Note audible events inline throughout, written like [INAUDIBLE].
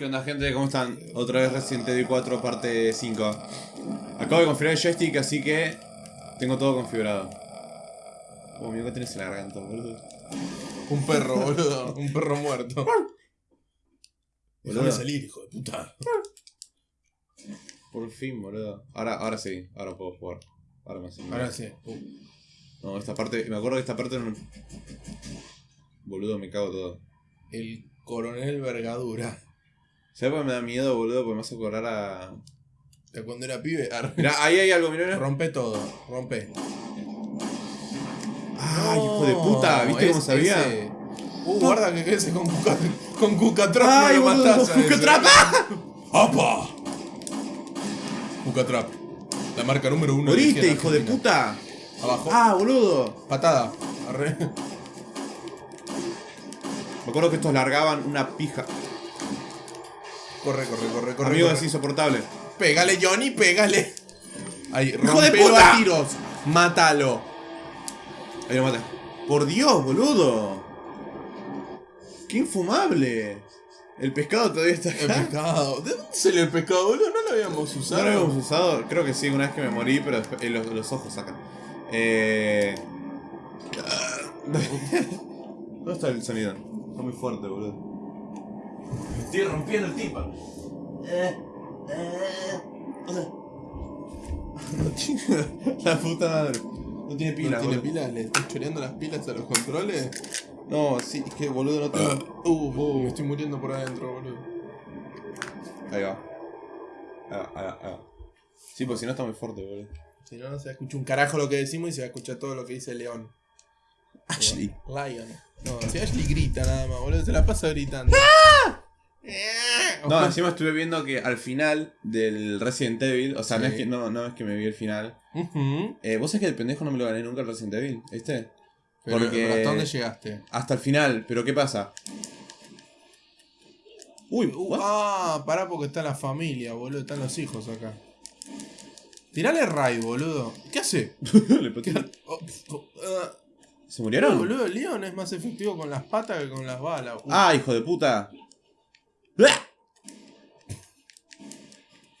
¿Qué onda gente? ¿Cómo están? Otra vez Resident Evil 4 parte 5 Acabo de configurar el joystick así que tengo todo configurado Oh, mira que tienes en la garganta, boludo Un perro, boludo. Un perro muerto. Déjame salir, hijo de puta. Por fin, boludo Ahora, ahora sí, ahora puedo jugar Ahora mal. Ahora sí. Uh, No, esta parte, me acuerdo que esta parte no... Boludo, me cago todo El coronel Vergadura. ¿Sabes por qué me da miedo, boludo? Porque me hace acordar a... De cuando era pibe. [LAUGHS] Mirá, ahí hay algo, mirá. Rompe todo. Rompe. ¡Ay, hijo de puta! ¿Viste cómo sabía? ese- Uh, guarda que ese con Cuca, con Cucatrap ¡Ay, no lo boludo! matás a. ¡Cucatrap! [LAUGHS] ¡Apa! Cucatrap. La marca número uno. ¡Moriste, hijo de puta! Abajo. ¡Ah, boludo! Patada. Arre. Me acuerdo que estos largaban una pija. Corre, corre, corre, corre. Amigo, corre. es insoportable. Pégale, Johnny, pégale. Ahí, ¡Hijo de puta! a tiros. Mátalo. Ahí lo maté. Por Dios, boludo. ¡Qué infumable! El pescado todavía está El acá. pescado. ¿De dónde salió el pescado, boludo? No lo habíamos No usado. lo habíamos usado, creo que sí, una vez que me morí, pero después- eh, los, los ojos sacan. Eh... [LAUGHS] [LAUGHS] ¿Dónde está el sonido? Está muy fuerte, boludo. Estoy rompiendo el tipo. [LAUGHS] La puta madre. No tiene pila, ¿No tiene boludo. pilas? ¿Le estás choreando las pilas a los controles? No, sí, es que boludo no tengo. [COUGHS] Uh, uh, me estoy muriendo por adentro, boludo. Ahí va. Ahí va, ahí va, ahí va. Sí, pues si no está muy fuerte, boludo. Si no, no se escucha un carajo lo que decimos y se va a escuchar todo lo que dice León. Ashley. Lion. No, si Ashley grita nada más, boludo, se la pasa gritando. No, [LAUGHS] encima estuve viendo que al final del Resident Evil, o sea, no, es que, no, no es que me vi el final. Eh, Vos sabés que el pendejo no me lo gané nunca el Resident Evil, ¿viste? Pero, Porque- pero ¿hasta dónde llegaste? Hasta el final, pero ¿qué pasa? Uy, Uh, what? ah, pará porque está la familia, boludo, están los hijos acá. Tirale raid, boludo. ¿Qué hace? [LAUGHS] Le ¿Qué- oh, oh, ah. ¿Se No, murieron? boludo, el Leon es más efectivo con las patas que con las balas. Uh, Ah, hijo de puta.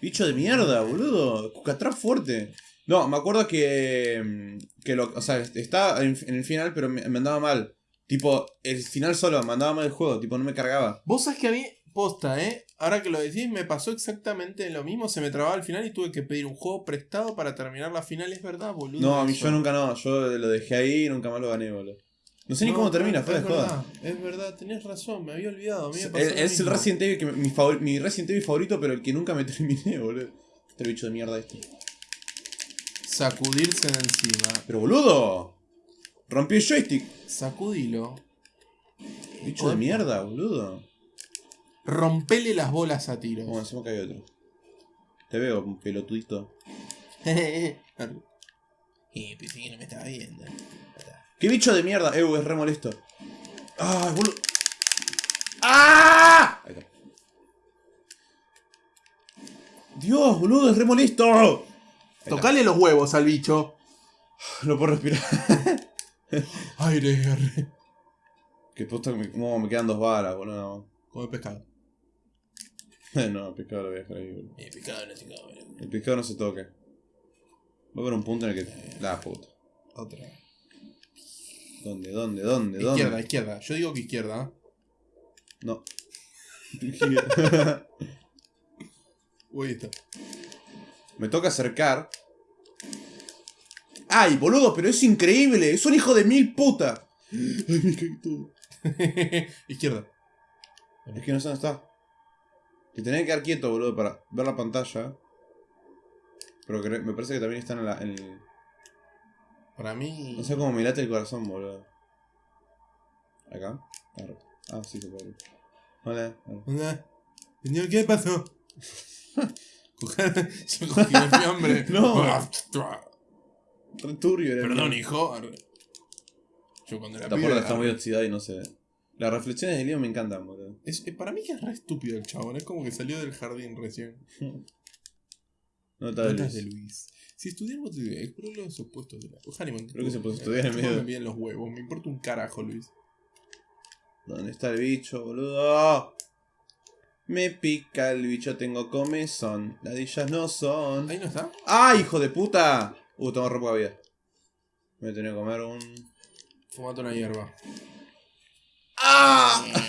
Bicho de mierda, boludo. Cucatrap fuerte. No, me acuerdo que. mm, que lo, o sea, estaba en, en el final, pero me, me andaba mal. Tipo, el final solo me andaba mal el juego, tipo, no me cargaba. Vos sabés que a mí, posta, ¿eh? Ahora que lo decís, me pasó exactamente lo mismo. Se me trababa al final y tuve que pedir un juego prestado para terminar la final. Es verdad, boludo. No, a mí yo nunca no, yo lo dejé ahí y nunca más lo gané, boludo. No sé ni No, cómo termina, es fue de joda. Es verdad, tenés razón, me había olvidado. Me Es, lo es el. Resident Evil que mi, favor- mi Resident Evil favorito, pero el que nunca me [LAUGHS] terminé, boludo. Este bicho de mierda este. Sacudirse de encima. Pero boludo. Rompí el joystick. Sacudilo. Bicho de mierda, boludo. Rompele las bolas a tiros. Bueno, encima que hay otro. Te veo, pelotudito. [LAUGHS] eh, pensé que no me estaba viendo. ¡Qué bicho de mierda! Eh, es re molesto. ¡Ah, boludo! ¡Ah! Ahí está. Dios, boludo, es re molesto. Tocale los huevos al bicho. No puedo respirar. [LAUGHS] Aire, aire. Que que me, no, me quedan dos balas, boludo. Come pescado. [LAUGHS] No, pescado lo voy a dejar ahí, boludo. Eh, pescado no se come. El pescado no se toca. Va a haber un punto en el que. La puta. Otra. ¿Dónde, dónde, dónde, Izquierda, dónde? izquierda. Yo digo que izquierda. No. [LAUGHS] Uy, está. Me toca acercar. ¡Ay, boludo! Pero es increíble. Es un hijo de mil puta. Ay, me caí todo. [LAUGHS] izquierda. Es que no sé dónde está. Te tenés que quedar quieto, boludo, para ver la pantalla. Pero me parece que también están en la. En el- Para mí. No sé cómo me late el corazón, boludo. ¿Acá? Ah, sí, se puede. Hola. arre. Hola. Señor, ¿qué pasó? Yo cogí el fiambre. No. Turbio era. Perdón, hijo. Yo cuando era La pibe, puerta está muy oxidada y no se ve. Las reflexiones de Leo me encantan, boludo. Es- eh, para mí que es re estúpido el chabón. Es como que salió del jardín recién. [LAUGHS] Nota de Notas Luis. de Luis. Si estudiamos los opuestos de la. Ojalá me Creo que se puede estudiar en medio Me los huevos. Me importa un carajo, Luis. ¿Dónde está el bicho, boludo? Me pica el bicho, tengo comezón. Ladillas no son. Ahí no está. ¡Ah, hijo de puta! Uh, tengo re poca vida. Me voy a tener que comer un. Fumate una hierba. ¡Ah! [LAUGHS]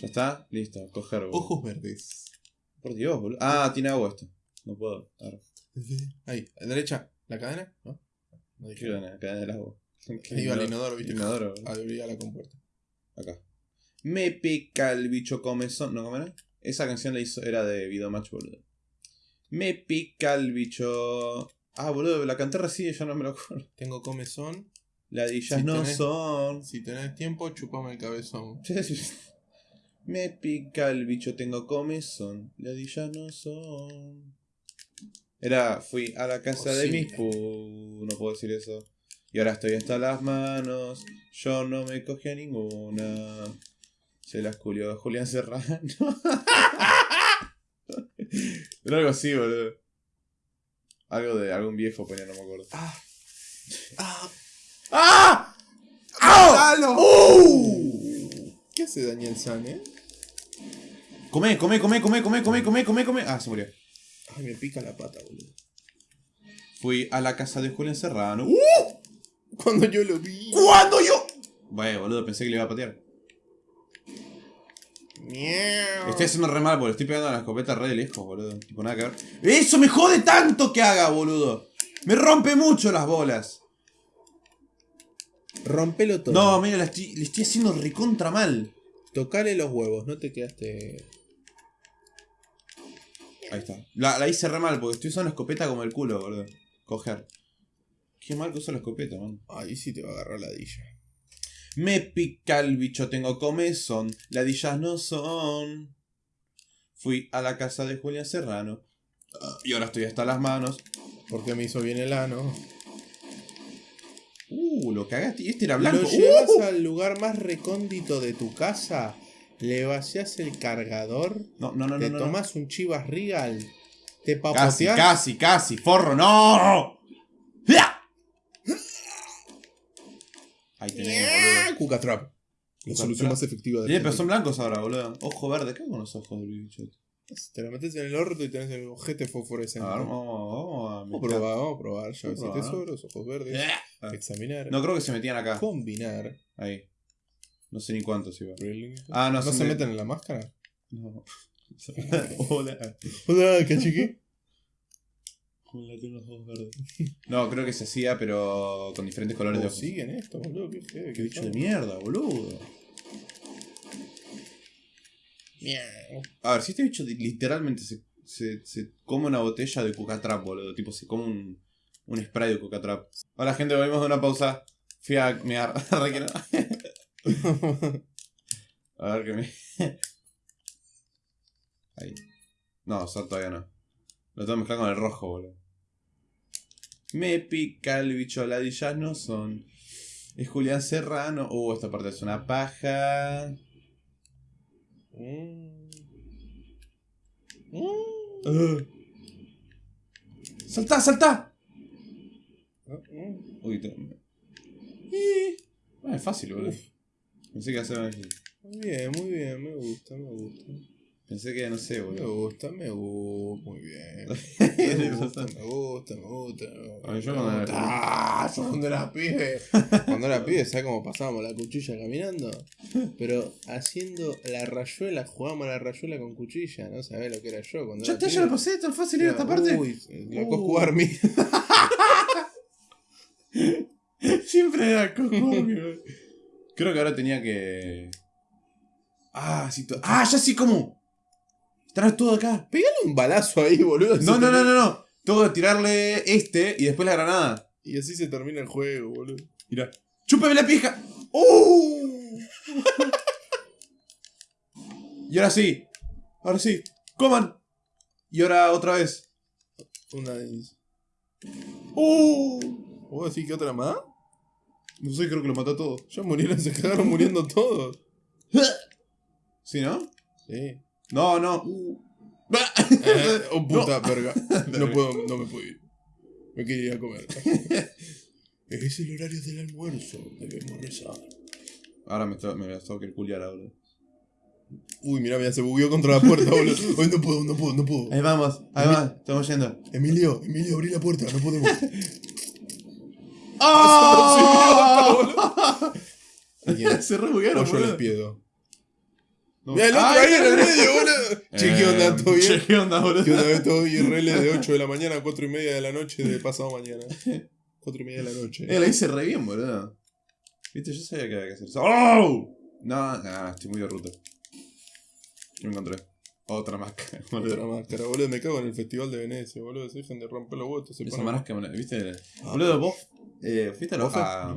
¿Ya está? Listo, coger. Ojos verdes. Por Dios, boludo. Ah, tiene agua esto. No puedo. Ahí, a la derecha. ¿La cadena? ¿No? No dije. La cadena del agua. Va el inodoro, viste. Inodoro. Abría la compuerta. Acá. Me pica el bicho comezón. ¿No comerá? Esa canción la hizo, era de Videomatch, boludo. Me pica el bicho. Ah, boludo, la canté recién y ya no me lo acuerdo. Tengo comezón. Ladillas Si no tenés- son. Si tenés tiempo, chupame el cabezón. [LAUGHS] Me pica el bicho, tengo comezón. Ladillas no son. Era, fui a la casa Oh, de sí. mis pu. No puedo decir eso. Y ahora estoy hasta las manos. Yo no me cogí a ninguna. Se las culió a Julián Serrano. [LAUGHS] Era algo así, boludo. Algo de algún viejo ponía, no me acuerdo. Ah. Ah. ¡Ah! ¡Dalo! ¡Uh! ¿Qué hace Daniel San, eh? Come, come, come, come, come, come, come, come, come. Ah, se murió. Ay, me pica la pata, boludo. Fui a la casa de Julián Serrano. ¡Uh! Cuando yo lo vi. ¿Cuándo yo? Bueno, boludo, pensé que le iba a patear. Miau. Estoy haciendo re mal, boludo. Estoy pegando a la escopeta re de lejos, boludo. Tipo, nada que ver. ¡Eso me jode tanto que haga, boludo! Me rompe mucho las bolas. Rompelo todo. No, mira, la estoy- le estoy haciendo recontra mal. Tocale los huevos, no te quedaste. Ahí está. La, la hice re mal porque estoy usando escopeta como el culo, boludo. Coger. Qué mal que uso la escopeta, man. Ahí sí te va a agarrar la dilla. Me pica el bicho, tengo comezón. Ladillas no son. Fui a la casa de Julián Serrano. Y ahora estoy hasta las manos. Porque me hizo bien el ano. Uh, lo cagaste. Y este era blanco. Lo Uh, llevas al lugar más recóndito de tu casa. Le vaciás el cargador. No, no, no, te no. tomás un chivas regal. Te Casi, papoteás. casi, casi. Forro, no. Ahí tenés, boludo. Cuca Trap. La solución más efectiva de pero son blancos ahora, boludo. Ojo verde. ¿Qué hago con los ojos del bicho? Te lo metes en el orto y tenés el ojete fosforescente. A ver, vamos, vamos a Vamos a probar, vamos a probar. Llaves y Vamos a probar. tesoros, ojos verdes. Examinar. No creo que se metían acá. Combinar. Ahí. No sé ni cuántos iba. Ah, no, ¿No se meten en la máscara? No. [LAUGHS] Hola. Hola, cachiqui. Hola, tengo los ojos verdes. No, creo que se hacía, pero con diferentes colores de ¿Cómo ojos. siguen esto, boludo? Qué feo. Qué bicho de mierda, boludo. Miau. A ver, si este bicho literalmente se, se, se come una botella de Coca-Trap, boludo. Tipo, se come un, un spray de Coca-Trap. Hola, gente, volvimos de una pausa. Fui a mear. [LAUGHS] [LAUGHS] A ver que me. [LAUGHS] Ahí. No, eso todavía no. Lo tengo que mezclar con el rojo, boludo. Me pica el bicho, ladillas no son. Es Julián Serrano. Uh, esta parte es una paja. Mm. Mm. ¡Saltá, saltá! Mm. Uy, te... Eh, es fácil, boludo. Pensé que iba a ser más difícil. Muy bien, muy bien, me gusta, me gusta. Pensé que no sé, Me boludo. gusta, me gusta, muy bien. [LAUGHS] ¿Qué Me gusta, me gusta, me gusta. A ver, yo me cuando gusta. era Ah, yo cuando era pibe. [LAUGHS] Cuando era pibe, ¿sabes cómo pasábamos la cuchilla caminando? Pero haciendo la rayuela, jugábamos la rayuela con cuchilla, ¿no? ¿Sabés lo que era yo cuando Ya te, ya pibe? lo pasé, tan fácil era esta parte. Uy, loco Uh. jugar mi. [LAUGHS] Siempre era cojo. Creo que ahora tenía que. Ah, sí, to- Ah, ya sí, ¿cómo? Trae todo acá. Pegale un balazo ahí, boludo. No, no, no, no, no. Tengo que tirarle este y después la granada. Y así se termina el juego, boludo. Mira. ¡Chúpeme la pija! ¡Uh! y ahora sí. Ahora sí. ¡Coman! Y ahora otra vez. Una vez. ¡Uh! ¿Vos decís que otra más? No sé, creo que lo mató a todos. Ya murieron, [LAUGHS] se cagaron muriendo todos. [LAUGHS] ¿Sí, no? Sí. No, no. Uh. [LAUGHS] Eh, oh puta verga. No puedo, no me puedo ir. Me quiero ir a comer. es el horario del almuerzo. Debemos rezar. Ahora me, me voy a tocar culiar ahora. Uy, mirá, mira, se bugueó contra la puerta, boludo. Hoy no puedo, no puedo, no puedo. Ahí vamos, ahí va, estamos yendo. Emilio, Emilio, abrí la puerta, no podemos. ¡Oh! Alguien- Se re buguearon, O yo les pido. No. Mira el otro ahí en el medio, boludo. Che, ¿qué onda? ¿Todo Eh, che, bien? ¿Qué onda, boludo? ¿Qué onda? ¿Ves todo IRL de 8 de la mañana a 4 y media de la noche de pasado mañana? 4 y media de la noche. Eh, la hice re bien, boludo. Viste, yo sabía que había que hacer eso. ¡Oh! No, no, estoy muy de ruta. ¿Qué me encontré? Otra máscara, [LAUGHS] boludo. Otra máscara, boludo. Me cago en el festival de Venecia, boludo. Se dejan de romper los huevos. Se Esa ponen- máscara, ¿viste? Ah. Boludo, vos eh, fuiste a la ¿Bofe? a-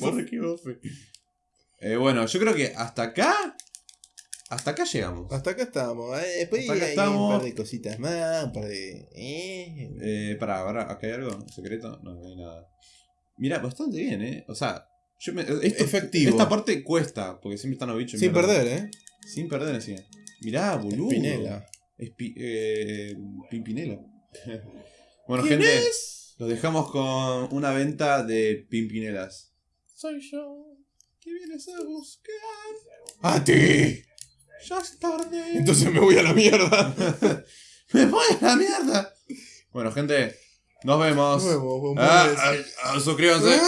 ¿Por qué bofe? Eh, bueno, yo creo que hasta acá. Hasta acá llegamos. Hasta acá estamos. eh, Después Hasta acá hay estamos. un par de cositas más, un par de. Eh. Eh, pará, pará, ¿acá hay algo secreto? No, no hay nada. Mira, bastante bien, ¿eh? O sea, yo me, esto- Efectivo. Esta parte cuesta, porque siempre están los bichos. Sin mierda. perder, ¿eh? Sin perder, así. Mirá, boludo. Pinela. Espi- eh, Pimpinela. [LAUGHS] bueno, ¿Quién gente, es? Los dejamos con una venta de Pimpinelas. Soy yo. ¿Qué vienes a buscar? ¡A ti! Ya es tarde. Entonces me voy a la mierda. [LAUGHS] ¡Me voy a la mierda! Bueno, gente, nos vemos. Nos vemos, bombones. Ah, ah, ah, suscríbanse.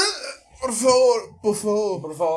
Por favor, por favor, por favor.